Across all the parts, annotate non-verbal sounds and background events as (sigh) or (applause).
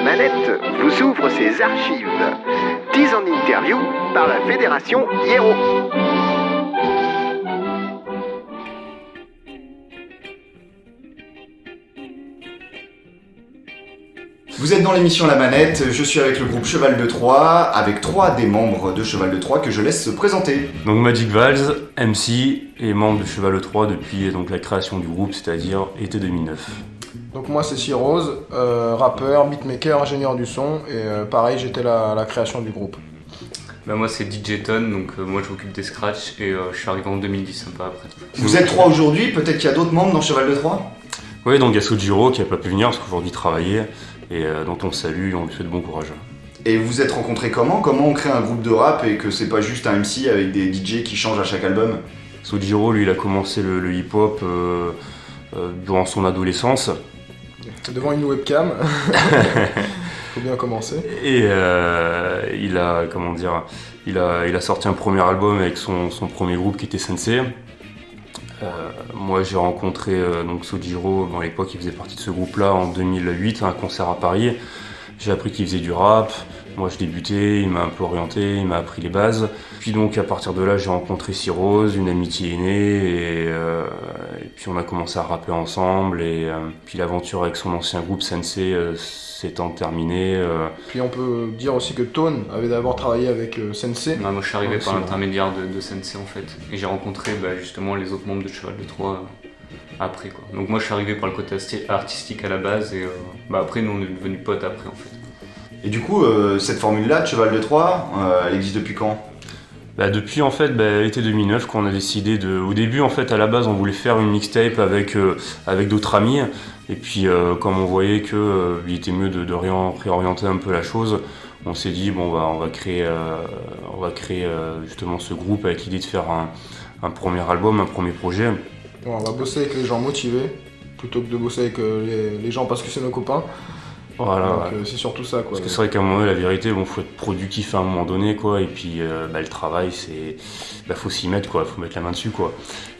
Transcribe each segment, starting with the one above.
la manette vous ouvre ses archives. 10 en interview par la Fédération Hiero. Vous êtes dans l'émission La Manette, je suis avec le groupe Cheval de Troyes, avec trois des membres de Cheval de Troyes que je laisse se présenter. Donc Magic Valls, MC et membre de Cheval de Troyes depuis donc, la création du groupe, c'est-à-dire été 2009. Donc moi c'est Cyrose, euh, rappeur, beatmaker, ingénieur du son et euh, pareil j'étais à la création du groupe. Bah moi c'est DJ Ton, donc euh, moi je m'occupe des scratchs et euh, je suis arrivé en 2010 un peu après. Vous êtes trois aujourd'hui, peut-être qu'il y a d'autres membres dans Cheval de Troyes Oui, donc il y a Sojiro qui n'a pas pu venir parce qu'aujourd'hui il travaillait et euh, dont on salue et on lui souhaite bon courage. Et vous vous êtes rencontrés comment? Comment on crée un groupe de rap et que c'est pas juste un MC avec des DJ qui changent à chaque album? Sojiro, lui, il a commencé le, le hip-hop euh, euh, durant son adolescence Devant une webcam, (laughs) faut bien commencer. et euh, il a, comment dire, il a, il a sorti un premier album avec son, son premier groupe qui était Sensei. Euh, moi, j'ai rencontré euh, donc Sojiro, bon, à l'époque, il faisait partie de ce groupe-là en 2008 à un concert à Paris. J'ai appris qu'il faisait du rap. Moi, je débutais, il m'a un peu orienté, il m'a appris les bases. Puis donc, à partir de là, j'ai rencontré Cyrose, une amitié est née, et, euh, et puis on a commencé à rapper ensemble. Et euh, puis l'aventure avec son ancien groupe Sensei euh, s'étant terminée. euh, Puis on peut dire aussi que Tone avait d'abord travaillé avec euh, Sensei. Ouais, moi je suis arrivé par l'intermédiaire de, de Sensei en fait. Et j'ai rencontré bah, justement les autres membres de Cheval de Troyes euh, après quoi. Donc moi je suis arrivé par le côté artistique à la base et euh, bah, après nous on est devenus potes après en fait. Et du coup, euh, cette formule-là de Cheval de Troyes, euh, elle existe depuis quand? Bah, depuis en fait bah, l'été 2009 qu'on a décidé de au début en fait à la base on voulait faire une mixtape avec euh, avec d'autres amis. Et puis euh, comme on voyait que euh, il était mieux de, de réorienter un peu la chose on s'est dit bon bah on va créer euh, on va créer euh, justement ce groupe avec l'idée de faire un, un premier album un premier projet. Bon, on va bosser avec les gens motivés plutôt que de bosser avec euh, les, les gens parce que c'est nos copains. Voilà ouais. euh, c'est surtout ça quoi. Parce que c'est vrai qu'à un moment donné, la vérité, bon, faut être productif à un moment donné, quoi. Et puis, euh, bah, le travail, c'est, bah, faut s'y mettre, quoi. Faut mettre la main dessus, quoi.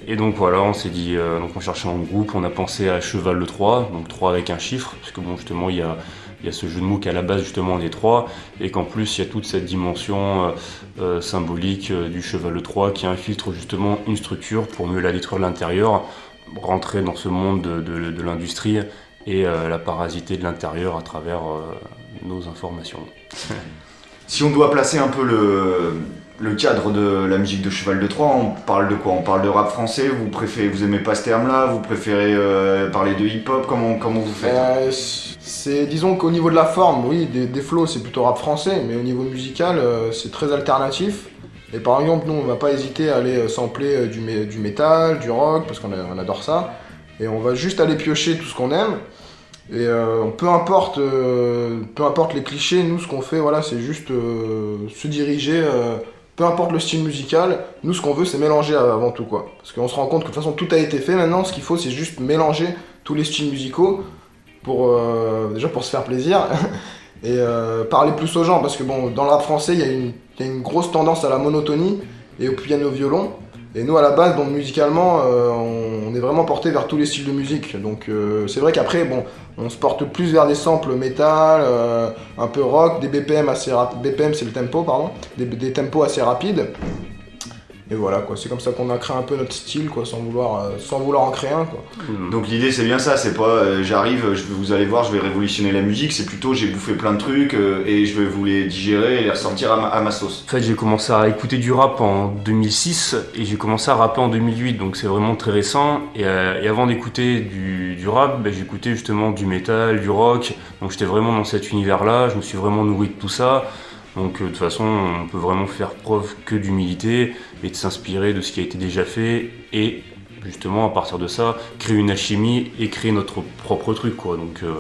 Et donc voilà, on s'est dit, euh, donc on cherchait un groupe, on a pensé à Cheval le 3, donc 3 avec un chiffre, parce que bon, justement, il y a, il y a ce jeu de mots qu'à la base, justement, on est 3, et qu'en plus, il y a toute cette dimension euh, euh, symbolique du Cheval le 3 qui infiltre justement une structure pour mieux la détruire de l'intérieur, rentrer dans ce monde de, de- de l'industrie et euh, la parasiter de l'intérieur à travers euh, nos informations. (laughs) Si on doit placer un peu le, le cadre de la musique de Cheval de Troyes, on parle de quoi? On parle de rap français? Vous préférez, vous aimez pas ce terme-là? Vous préférez euh, parler de hip-hop? Comment, comment vous faites? Euh, c'est disons qu'au niveau de la forme, oui, des, des flows c'est plutôt rap français, mais au niveau musical euh, c'est très alternatif. Et par exemple, nous on va pas hésiter à aller sampler du, du métal, du rock, parce qu'on a- on adore ça. Et on va juste aller piocher tout ce qu'on aime. Et euh, peu importe, euh, peu importe les clichés, nous ce qu'on fait, voilà, c'est juste euh, se diriger. peu importe le style musical, nous ce qu'on veut c'est mélanger avant tout quoi. Parce qu'on se rend compte que de toute façon tout a été fait maintenant, ce qu'il faut c'est juste mélanger tous les styles musicaux pour déjà pour se faire plaisir (laughs) et parler plus aux gens parce que bon dans le rap français il y, a une- il y a une grosse tendance à la monotonie et au piano violon et nous à la base donc musicalement euh, on, est vraiment porté vers tous les styles de musique. Donc euh, c'est vrai qu'après bon on se porte plus vers des samples métal euh, un peu rock des BPM assez BPM c'est le tempo pardon des tempos assez rapides et voilà quoi c'est comme ça qu'on a créé un peu notre style quoi sans vouloir euh, sans vouloir en créer un quoi Donc l'idée c'est bien ça, c'est pas euh, j'arrive, je vais, vous allez voir, je vais révolutionner la musique, c'est plutôt j'ai bouffé plein de trucs euh, et je vais vous les digérer et les ressortir à ma, à ma sauce. En fait, j'ai commencé à écouter du rap en 2006 et j'ai commencé à rapper en 2008, donc c'est vraiment très récent. Et, euh, et avant d'écouter du, du rap, ben, j'écoutais justement du métal, du rock. Donc j'étais vraiment dans cet univers-là, je me suis vraiment nourri de tout ça. Donc euh, de toute façon, on peut vraiment faire preuve que d'humilité et de s'inspirer de ce qui a été déjà fait et justement à partir de ça, créer une alchimie et créer notre propre truc, quoi. Donc euh,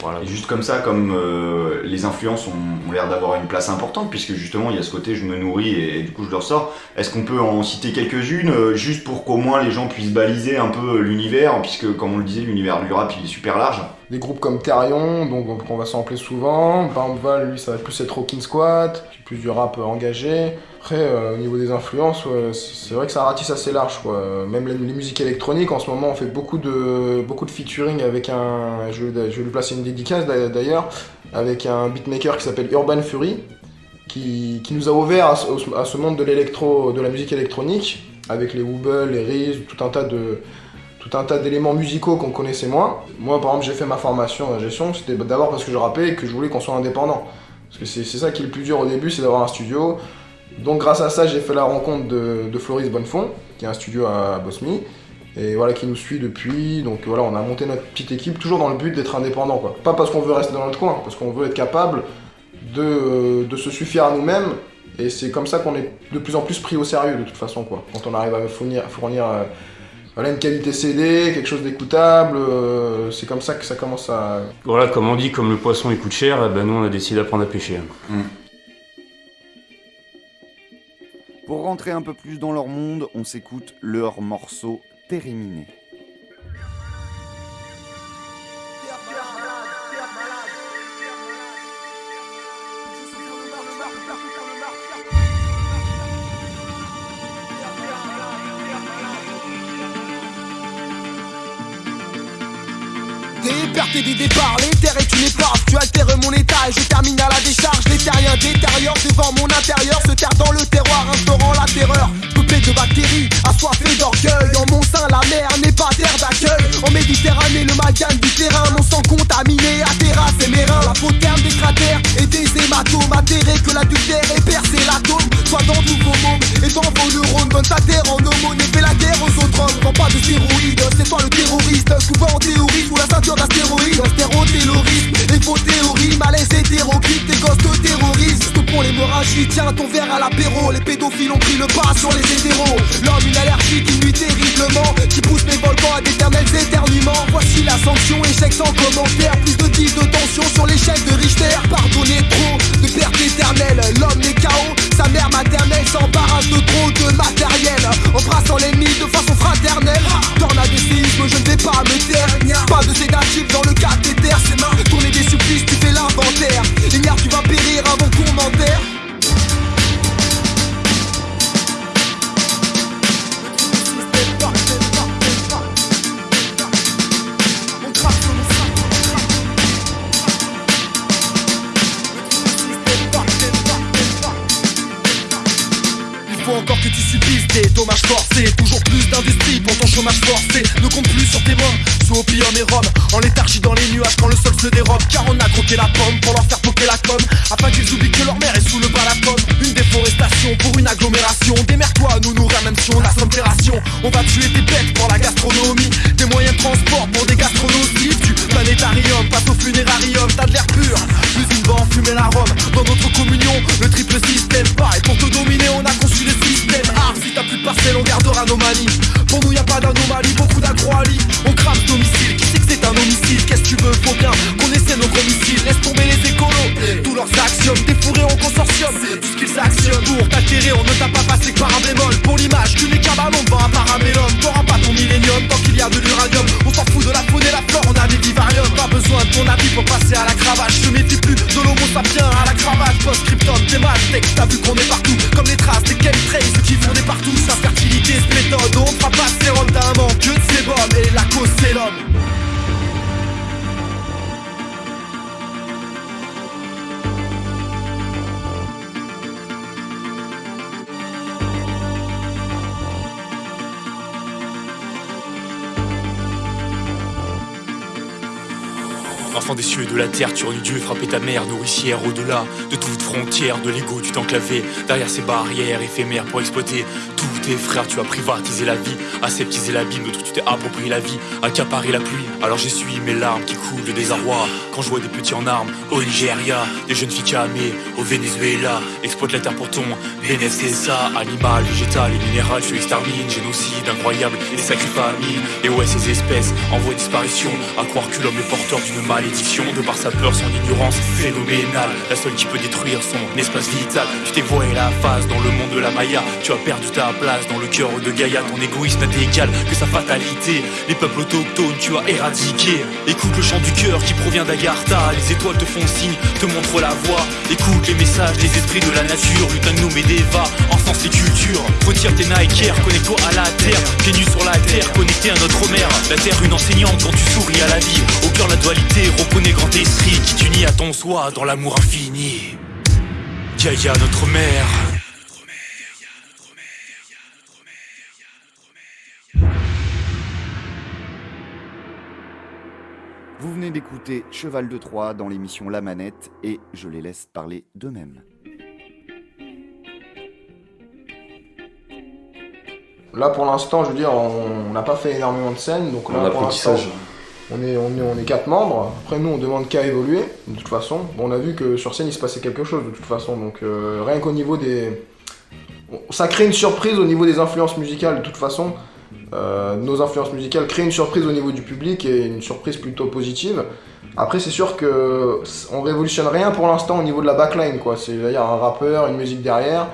voilà. Juste comme ça, comme euh, les influences ont, l'air d'avoir une place importante, puisque justement il y a ce côté je me nourris et, du coup je leur sors, est-ce qu'on peut en citer quelques-unes, juste pour qu'au moins les gens puissent baliser un peu l'univers, puisque comme on le disait, l'univers du rap il est super large? Des groupes comme Therion, donc on va sampler souvent. Bambval, lui, ça va plus être Rockin' Squat, plus du rap engagé. Après, euh, au niveau des influences, c'est vrai que ça ratisse assez large. Quoi. Même les, musiques électroniques, en ce moment, on fait beaucoup de, beaucoup de featuring avec un. Je, vais lui placer une dédicace d'ailleurs, avec un beatmaker qui s'appelle Urban Fury, qui, nous a ouvert à, ce monde de l'électro, de la musique électronique, avec les Wobble, les Riz, tout un tas de tout un tas d'éléments musicaux qu'on connaissait moins. Moi, par exemple, j'ai fait ma formation en gestion, c'était d'abord parce que je rappais et que je voulais qu'on soit indépendant. Parce que c'est ça qui est le plus dur au début, c'est d'avoir un studio. Donc grâce à ça, j'ai fait la rencontre de, Floris Bonnefond, qui a un studio à Bosmy, et voilà, qui nous suit depuis. Donc voilà, on a monté notre petite équipe, toujours dans le but d'être indépendant. Quoi. Pas parce qu'on veut rester dans notre coin, parce qu'on veut être capable de, se suffire à nous-mêmes. Et c'est comme ça qu'on est de plus en plus pris au sérieux, de toute façon, quoi. Quand on arrive à fournir, fournir euh, voilà, une qualité CD, quelque chose d'écoutable, euh, c'est comme ça que ça commence à... Voilà, comme on dit, comme le poisson il coûte cher, eh ben nous on a décidé d'apprendre à pêcher. Mm. Pour rentrer un peu plus dans leur monde, on s'écoute leur morceau Terminé. Des départs, l'éther est une épave Tu altères mon état et je termine à la décharge. Les terriens détériorent devant mon intérieur Se terre dans le terroir, instaurant la terreur. Peuplé de bactéries, assoiffé d'orgueil. En plus sur tes mains, sous opium et rhum. En léthargie dans les nuages quand le sol se dérobe. Car on a croqué la pomme pour leur faire poker la com. Afin qu'ils oublient que leur mère est sous le balafon Une déforestation pour une agglomération. Démerde-toi, nous nourrir même si on a On va tuer tes bêtes pour la gastronomie. Des moyens de transport pour des gastronomies. Du planétarium, passe au funérarium. T'as de l'air pur, plus une va enfumer la Rome Dans notre communion, le triple système. Pareil pour te dominer, on a conçu les systèmes Ah, si t'as plus de parcelles, on gardera nos manies. Pour nous y a pas d'anomalie, beaucoup d'agroalie On crame qui sait que c'est un homicide? Qu'est-ce que tu veux, faut bien qu'on essaie nos missiles. Laisse tomber les écolos, tous leurs axiomes Défourés en consortium, tout ce qu'ils actionnent Pour t'attirer, on ne t'a pas passé par un bémol. Pour l'image, tu n'es qu'un ballon devant un parabellum. T'auras pas ton millénium tant qu'il y a de l'uranium. On s'en fout de la faune et la flore, on a des vivariums. Pas besoin de ton avis pour passer à la cravache. Je méfie plus de l'homo sapiens à la cravate. Post-scriptum, t'es mal, t'as vu qu'on est partout. Comme les traces des chemtrails, qui fournaient partout Sa fertilité, ce méthode, on fera pas sérum d'un manque que de sébum Et la cause c'est Enfant des cieux et de la terre, tu aurais Dieu frapper ta mère, nourricière au-delà de toute frontière, de l'ego, tu t'enclavais derrière ces barrières éphémères pour exploiter tous tes frères. Tu as privatisé la vie, aseptisé l'abîme, d'autres tu t'es approprié la vie, accaparé la pluie. Alors j'essuie mes larmes qui coulent de désarroi quand je vois des petits en armes au Nigeria, des jeunes filles camées au Venezuela, exploite la terre pour ton ça animal, végétal et minéral, je extermine, génocide incroyable et sacré famille. Et ouais, ces espèces en voie de disparition, à croire que l'homme est porteur d'une maladie malédiction. De par sa peur, son ignorance phénoménale. La seule qui peut détruire son espace vital. Tu t'es voilé la face dans le monde de la Maya. Tu as perdu ta place dans le cœur de Gaïa. Ton égoïsme n'est égal que sa fatalité. Les peuples autochtones, tu as éradiqué. Écoute le chant du cœur qui provient d'Agartha. Les étoiles te font signe, te montrent la voie. Écoute les messages des esprits de la nature. Lutin et Deva, enfance et culture. Retire tes Nike connecte-toi à la terre. Pieds nus sur la terre, connecté à notre mère. La terre, une enseignante quand tu souris à la vie. Au cœur, la dualité, reconnais grand esprit qui t'unit à ton soi dans l'amour infini. Gaïa, notre mère. Vous venez d'écouter Cheval de Troie dans l'émission La Manette et je les laisse parler d'eux-mêmes. Là pour l'instant, je veux dire, on n'a pas fait énormément de scènes, donc là En pour l'instant, apprentissage. On est, on, quatre membres. Après nous, on demande qu'à évoluer, de toute façon. On a vu que sur scène, il se passait quelque chose, de toute façon. Donc euh, rien qu'au niveau des... Ça crée une surprise au niveau des influences musicales, de toute façon. Euh, nos influences musicales créent une surprise au niveau du public et une surprise plutôt positive. Après, c'est sûr que on révolutionne rien pour l'instant au niveau de la backline, quoi. C'est-à-dire un rappeur, une musique derrière.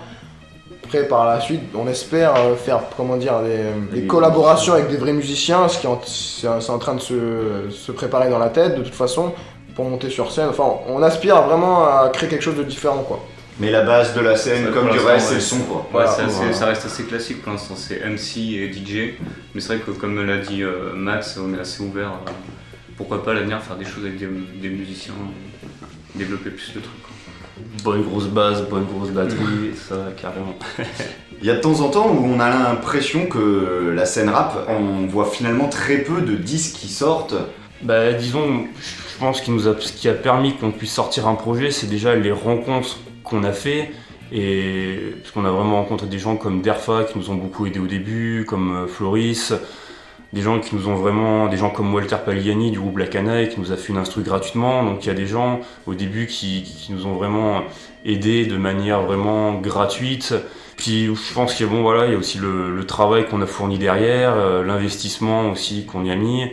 Après, par la suite, on espère euh, faire, comment dire, des, des collaborations avec des vrais musiciens, ce qui est en, c'est en train de se, se préparer dans la tête, de toute façon, pour monter sur scène. Enfin, on aspire vraiment à créer quelque chose de différent, quoi. Mais la base de la scène, Ça, comme du reste, c'est le son quoi. Ouais, Voilà, c'est assez- voilà. ça reste assez classique pour l'instant, c'est MC et DJ. Mais c'est vrai que comme l'a dit euh, Max, on est assez ouvert. euh, pourquoi pas à l'avenir faire des choses avec des, des musiciens, euh, développer plus de trucs. Bonne grosse base, bonne grosse batterie, ça carrément. Il y a de temps en temps où on a l'impression que la scène rap, on voit finalement très peu de disques qui sortent. Bah disons, je pense qu'il nous a, ce qui a permis qu'on puisse sortir un projet, c'est déjà les rencontres qu'on a fait. Et parce qu'on a vraiment rencontré des gens comme Derfa qui nous ont beaucoup aidé au début, comme euh, Floris, des gens qui nous ont vraiment, des gens comme Walter Pagliani du groupe La Canaille qui nous a fait une instru gratuitement. Donc il y a des gens au début qui, qui nous ont vraiment aidés de manière vraiment gratuite. Puis je pense qu'il y a bon voilà, il y a aussi le, le travail qu'on a fourni derrière, euh, l'investissement aussi qu'on y a mis.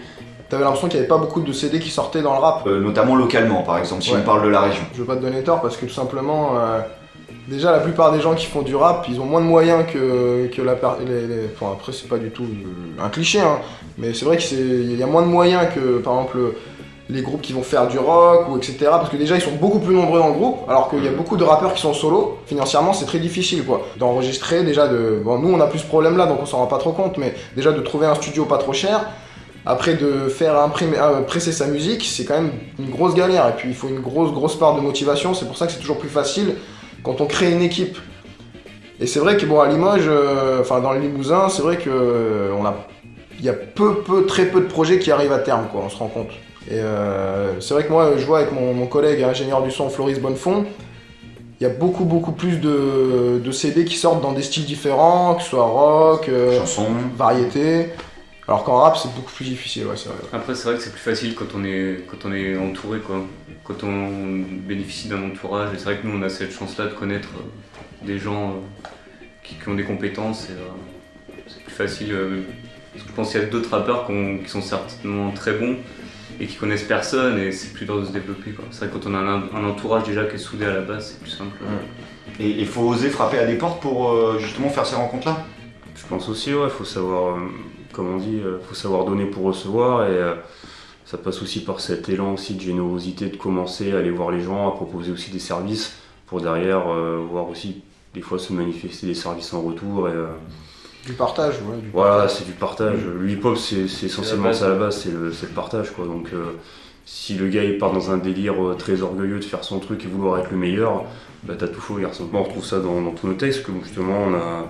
T'avais l'impression qu'il n'y avait pas beaucoup de CD qui sortaient dans le rap. Euh, notamment localement par exemple, si Ouais. on parle de la région. Je veux pas te donner tort parce que tout simplement, euh, déjà la plupart des gens qui font du rap, ils ont moins de moyens que, que la les, les- Enfin après c'est pas du tout un cliché, hein, mais c'est vrai qu'il y a moins de moyens que par exemple les groupes qui vont faire du rock ou etc. Parce que déjà ils sont beaucoup plus nombreux dans le groupe, alors qu'il y a beaucoup de rappeurs qui sont solo. Financièrement c'est très difficile quoi. D'enregistrer déjà de... Bon nous on a plus ce problème là donc on s'en rend pas trop compte, mais déjà de trouver un studio pas trop cher. Après de faire imprimer, euh, presser sa musique, c'est quand même une grosse galère. Et puis il faut une grosse grosse part de motivation. C'est pour ça que c'est toujours plus facile quand on crée une équipe. Et c'est vrai que bon à Limoges, euh, enfin dans le Limousin, c'est vrai que euh, on a, il y a peu peu très peu de projets qui arrivent à terme quoi. On se rend compte. Et euh, c'est vrai que moi je vois avec mon, mon collègue ingénieur du son Floris Bonnefond, il y a beaucoup beaucoup plus de, de CD qui sortent dans des styles différents, que ce soit rock, Chanson. variété. Alors qu'en rap c'est beaucoup plus difficile, ouais c'est vrai. Après, c'est vrai que c'est plus facile quand on est, quand on est entouré, quoi. Quand on bénéficie d'un entourage. Et c'est vrai que nous, on a cette chance-là de connaître euh, des gens euh, qui, qui ont des compétences. Euh, c'est plus facile. euh, parce que je pense qu'il y a d'autres rappeurs qui, ont- qui sont certainement très bons et qui connaissent personne. Et c'est plus dur de se développer, quoi. C'est vrai que quand on a un, un entourage déjà qui est soudé à la base, c'est plus simple. Et il faut oser frapper à des portes pour euh, justement faire ces rencontres-là? Je pense aussi, ouais, faut savoir, euh, comme on dit, euh, faut savoir donner pour recevoir et euh, ça passe aussi par cet élan aussi de générosité de commencer à aller voir les gens, à proposer aussi des services pour derrière euh, voir aussi des fois se manifester des services en retour et euh, Du partage, ouais. Du voilà, partage. c'est du partage. Le hip-hop, c'est c'est essentiellement ça à la base, c'est le, c'est le partage quoi. Donc euh, si le gars il part dans un délire euh, très orgueilleux de faire son truc et vouloir être le meilleur, bah t'as tout faux garçon. Bon, on retrouve ça dans, dans tous nos textes, que justement on a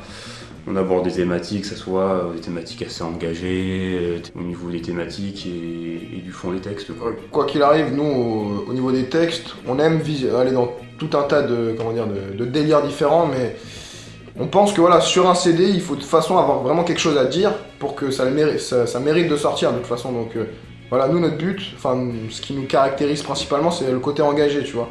on aborde des thématiques, que ce soit euh, des thématiques assez engagées, euh, au niveau des thématiques et, du fond des textes. Quoi. Quoi qu'il arrive, nous, au, au niveau des textes, on aime aller dans tout un tas de, délires différents, mais on pense que voilà, sur un CD, il faut de toute façon avoir vraiment quelque chose à dire pour que ça, le mérite, ça, mérite de sortir de toute façon. Donc euh, voilà, nous, notre but, enfin, ce qui nous caractérise principalement, c'est le côté engagé, tu vois.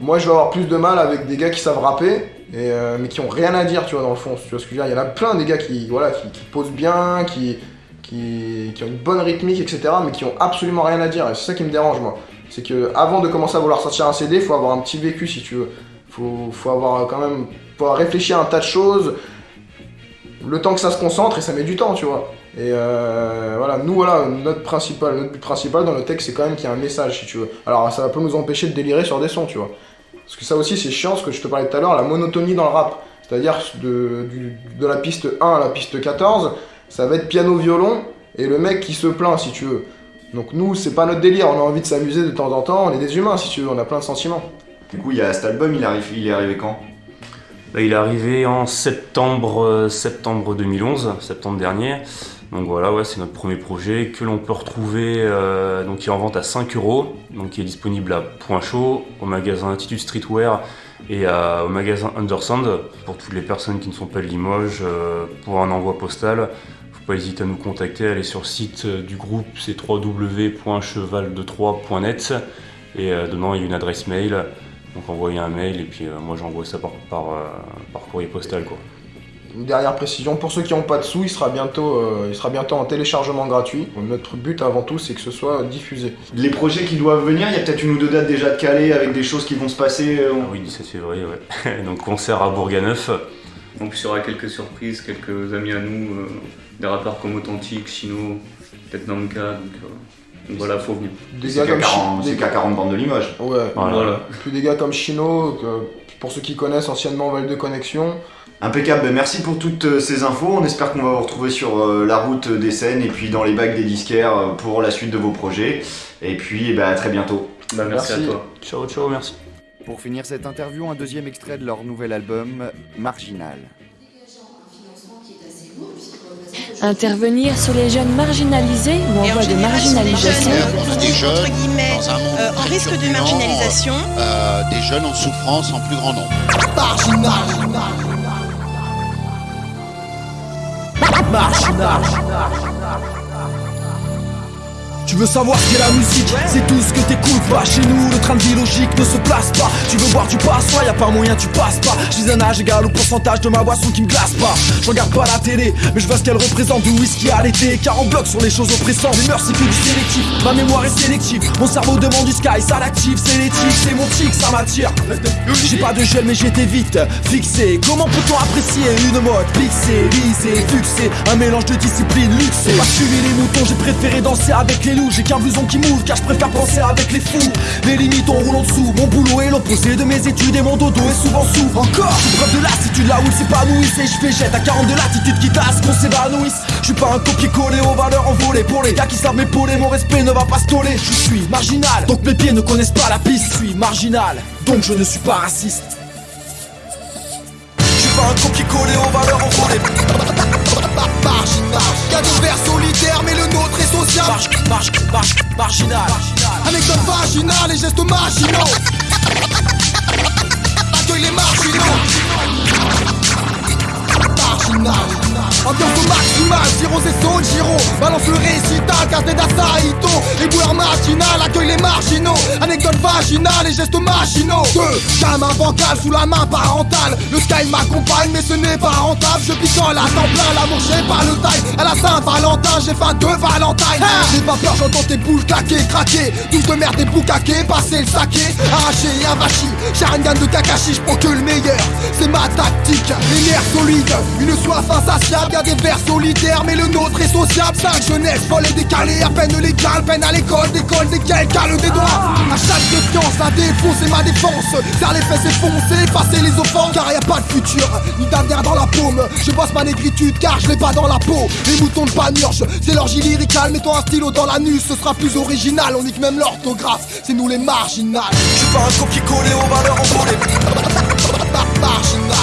Moi, je vais avoir plus de mal avec des gars qui savent rapper, euh, mais qui ont rien à dire, tu vois, dans le fond. Tu vois ce que je veux dire Il y en a plein des gars qui, voilà, qui, posent bien, qui, qui, ont une bonne rythmique, etc., mais qui ont absolument rien à dire. Et c'est ça qui me dérange, moi. c'est que avant de commencer à vouloir sortir un CD, il faut avoir un petit vécu si tu veux. Faut, faut avoir quand même, faut avoir réfléchi à un tas de choses. Le temps que ça se concentre et ça met du temps, tu vois. Et euh, voilà, nous voilà, notre principal, notre but principal dans le texte, c'est quand même qu'il y ait un message, si tu veux. Alors ça va pas nous empêcher de délirer sur des sons, tu vois. Parce que ça aussi, c'est chiant, ce que je te parlais tout à l'heure, la monotonie dans le rap. C'est-à-dire de, la piste 1 à la piste 14, ça va être piano-violon et le mec qui se plaint, si tu veux. Donc nous, c'est pas notre délire, on a envie de s'amuser de temps en temps, on est des humains, si tu veux, on a plein de sentiments. Du coup, il y a cet album, il, arrive, il est arrivé quand? Bah, il est arrivé en septembre, euh, septembre 2011, septembre dernier. Donc voilà, c'est notre premier projet que l'on peut retrouver, euh, donc qui est en vente à 5 euros, donc qui est disponible à Point Chaud, au magasin Attitude Streetwear et au magasin Undersound pour toutes les personnes qui ne sont pas de Limoges euh, pour un envoi postal. Faut pas hésiter à nous contacter, aller sur le site euh, du groupe, c'est www.cheval23.net et dedans il y a une adresse mail. Donc envoyer un mail et puis moi j'envoie ça par, par courrier postal quoi. Une dernière précision, pour ceux qui n'ont pas de sous, il sera, bientôt, euh, il sera bientôt en téléchargement gratuit. Notre but avant tout, c'est que ce soit diffusé. Les projets qui doivent venir, il y a peut-être une ou deux dates déjà de calées avec des choses qui vont se passer. euh, Ah oui 17 février ouais. (laughs) Donc concert à Bourganeuf. Plus, il y aura quelques surprises, quelques amis à nous, euh, des rappeurs comme Authentique, Chino, peut-être Namka, donc, euh, donc voilà, faut venir. Des C'est gars comme K40 Chi- c'est des- K40 bandes de Limoges. Ouais, Voilà. Voilà. puis des gars comme Chino, que- pour ceux qui connaissent anciennement Val de Connexion. Impeccable, Ben, merci pour toutes euh, ces infos. On espère qu'on va vous retrouver sur euh, la route des scènes et puis dans les bacs des disquaires euh, pour la suite de vos projets. Et puis eh ben, à très bientôt. Bah, merci, Merci. à toi. Ciao ciao merci. Pour finir cette interview, un deuxième extrait de leur nouvel album, Marginal. Intervenir sur les jeunes marginalisés ou en voie de des marginalisation. jeunes Des sont, entre jeunes guillemets, dans un monde euh, en risque de marginalisation. euh, des jeunes en souffrance en plus grand nombre. Tu veux savoir ce qu'est la musique C'est tout ce que t'écoutes pas Chez nous. Le train de vie logique ne se place pas. Tu veux boire du passe y a pas moyen tu passes pas. Je dis un âge égal au pourcentage de ma boisson qui me glace pas. Je regarde pas la télé Mais je vois ce qu'elle représente. Du whisky à l'été Car on bloque sur les choses oppressantes. Les mœurs c'est que du sélectif. Ma mémoire est sélective. Mon cerveau demande du sky Ça l'active c'est l'éthique. C'est mon tic ça m'attire. J'ai pas de gel mais j'étais vite fixé. Comment peut-on apprécier une mode Pixée, lisée, fixée? Un mélange de discipline luxée Pas suivi les moutons j'ai préféré danser avec les J'ai qu'un blouson qui mouve car je préfère penser avec les fous. Les limites en dessous. Mon boulot est l'opposé de mes études et mon dodo est souvent sourd Encore Sous preuve de lassitude là où il s'épanouissent Et je végète à 40 de latitude quitte à ce qu'on s'évanouisse. Je suis pas un copier-coller aux valeurs envolées. Pour les gars qui savent m'épauler Mon respect ne va pas se toller. Je suis marginal Donc mes pieds ne connaissent pas la piste. Je suis marginal Donc je ne suis pas raciste. Je suis pas un copier-coller aux valeurs envolées. (laughs) Marginal, y'a des vers solitaires mais le social Marge, marge, marge, marginal. Anecdote vaginale et gestes marginaux. Accueille les marginaux Marginal Ambiance au maximal, Giro et zone Giro. Balance le récital, Castet d'Asaito Les boueurs marginales accueillent les marginaux. Anecdote vaginale et gestes machinaux. Deux, gamin bancal sous la main parentale. Le sky m'accompagne mais ce n'est pas rentable. Je picole à temps plein, l'amour j'ai pas le taille. À la Saint-Valentin, j'ai faim de Valentine. J'ai pas peur, j'entends tes boules claquer, craquer. Douce de merde et boucaquer, passer le saké. Arraché et avachi, Sharingan de Kakashi, je prends que le meilleur. C'est ma tactique, les nerfs solides. Une soif insatiable, y'a des vers solitaires Mais le nôtre est sociable, cinq jeunesse folle et décalée À peine légale, peine à l'école, d'école cale des doigts. À chaque défiance, la défense c'est ma défense. Serre les fesses et foncer, effacer les offenses. Car y a pas de futur, ni d'avenir dans la paume. Je bosse ma négritude car je l'ai pas dans la peau. Les moutons de panurge, c'est l'orgie lyricale. Mettons un stylo dans l'anus, ce sera plus original. On nique même l'orthographe, c'est nous les marginales. Je suis pas un copier-coller aux valeurs envolées (laughs) Marginal,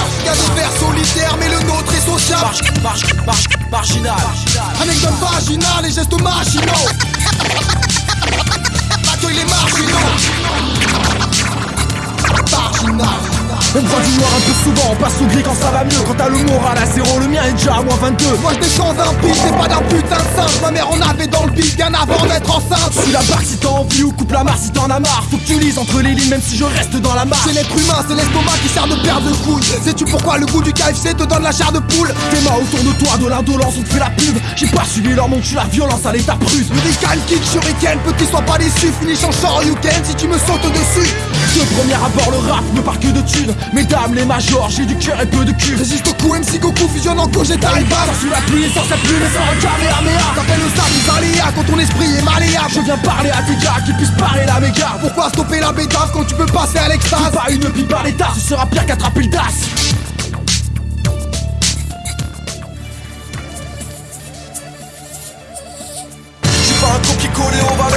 vers solitaires mais le nôtre est social Marge, marge, marge, marginal. Anecdote vaginale et gestes machinaux (laughs) Accueille les marginaux. Marginal On prend du noir un peu souvent, on passe au gris quand ça va mieux. Quand t'as le moral à zéro, le mien est déjà à moins 22 Moi je descends d'un pic, c'est pas d'un putain de singe. Ma mère en avait dans le pic bien avant d'être enceinte. Suis la barque si t'as envie ou coupe la marre si t'en as marre. Faut que tu lises entre les lignes même si je reste dans la marche. C'est l'être humain, c'est l'estomac qui sert de perdre de couilles. Sais-tu pourquoi le goût du KFC te donne la chair de poule? Tes mains autour de toi, de l'indolence, on te fait la pub. J'ai pas suivi leur monde, je suis la violence à l'état prusse Lyrical kick shuriken, petit sois pas déçu Finish en can si tu me sautes dessus De premier abord le rap ne part que de thunes. Mesdames les majors, j'ai du cœur et peu de cul. Résiste au coup, MC Goku fusionne en Gogeta et bam Sur la pluie, sans sa plume et sans un kamehameha T'appelles le sable, les aléas quand ton esprit est malléable. Je viens parler à tes gars qui puissent parler la méga. Pourquoi stopper la bédave quand tu peux passer à l'extase? Pas une pipe par l'état, ce sera pire qu'attraper le DAS. Un copier-coller aux valeurs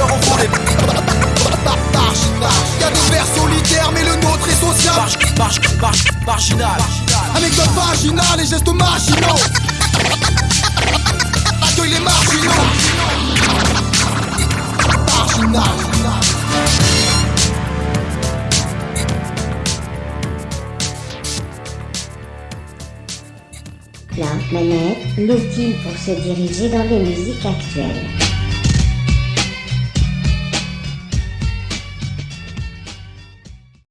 envolées Y'a Marche, marche, marginal. Anecdote vaginale et gestes Accueille les marginaux. Marginal. La manette, l'outil pour se diriger dans les musiques actuelles.